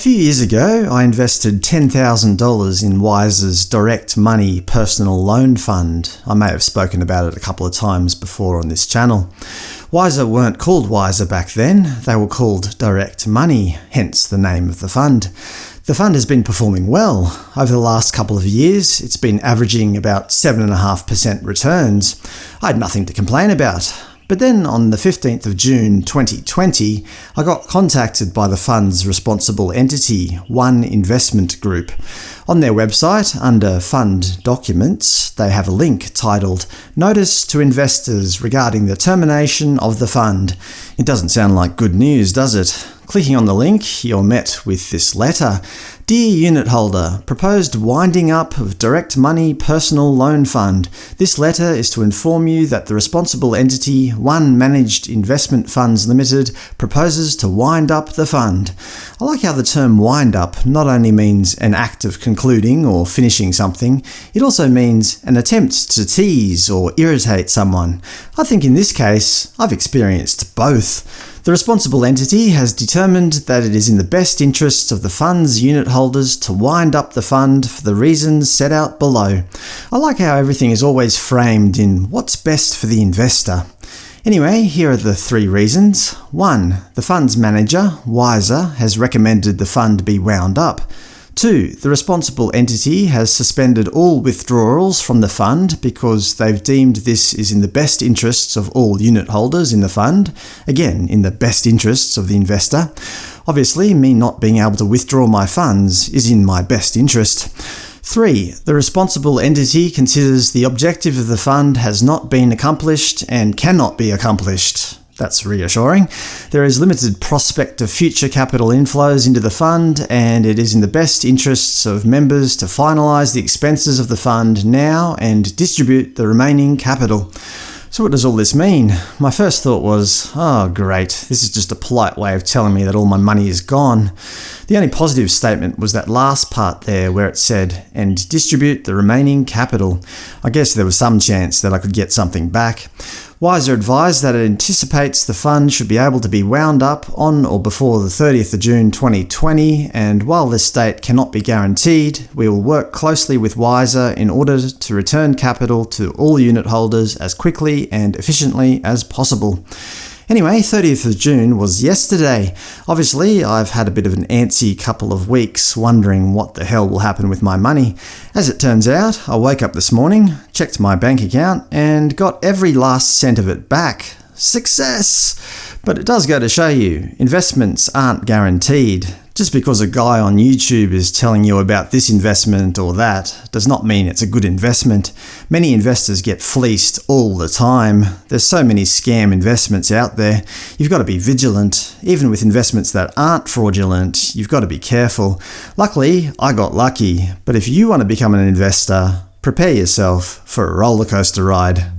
few years ago, I invested $10,000 in Wisr's Direct Money Personal Loan Fund. I may have spoken about it a couple of times before on this channel. Wisr weren't called Wisr back then, they were called Direct Money, hence the name of the fund. The fund has been performing well. Over the last couple of years, it's been averaging about 7.5% returns. I had nothing to complain about. But then on the 15th of June 2020, I got contacted by the fund's responsible entity, One Investment Group. On their website, under Fund Documents, they have a link titled Notice to Investors regarding the termination of the fund. It doesn't sound like good news, does it? Clicking on the link, you're met with this letter. Dear unit holder, proposed winding up of Direct Money Personal Loan Fund. This letter is to inform you that the responsible entity, One Managed Investment Funds Limited, proposes to wind up the fund. I like how the term wind up not only means an act of concluding or finishing something, it also means an attempt to tease or irritate someone. I think in this case, I've experienced both. The responsible entity has determined that it is in the best interests of the fund's unit holders to wind up the fund for the reasons set out below. I like how everything is always framed in what's best for the investor. Anyway, here are the three reasons. 1. The fund's manager, Wisr, has recommended the fund be wound up. 2. The responsible entity has suspended all withdrawals from the fund because they've deemed this is in the best interests of all unit holders in the fund, again in the best interests of the investor. Obviously, me not being able to withdraw my funds is in my best interest. 3. The responsible entity considers the objective of the fund has not been accomplished and cannot be accomplished. That's reassuring. There is limited prospect of future capital inflows into the fund, and it is in the best interests of members to finalise the expenses of the fund now and distribute the remaining capital. So what does all this mean? My first thought was, oh great, this is just a polite way of telling me that all my money is gone. The only positive statement was that last part there where it said, and distribute the remaining capital. I guess there was some chance that I could get something back. Wisr advised that it anticipates the fund should be able to be wound up on or before the 30th of June 2020, and while this date cannot be guaranteed, we will work closely with Wisr in order to return capital to all unit holders as quickly and efficiently as possible. Anyway, 30th of June was yesterday. Obviously, I've had a bit of an antsy couple of weeks wondering what the hell will happen with my money. As it turns out, I woke up this morning, checked my bank account, and got every last cent of it back. Success! But it does go to show you, investments aren't guaranteed. Just because a guy on YouTube is telling you about this investment or that does not mean it's a good investment. Many investors get fleeced all the time. There's so many scam investments out there. You've got to be vigilant. Even with investments that aren't fraudulent, you've got to be careful. Luckily, I got lucky, but if you want to become an investor, prepare yourself for a rollercoaster ride.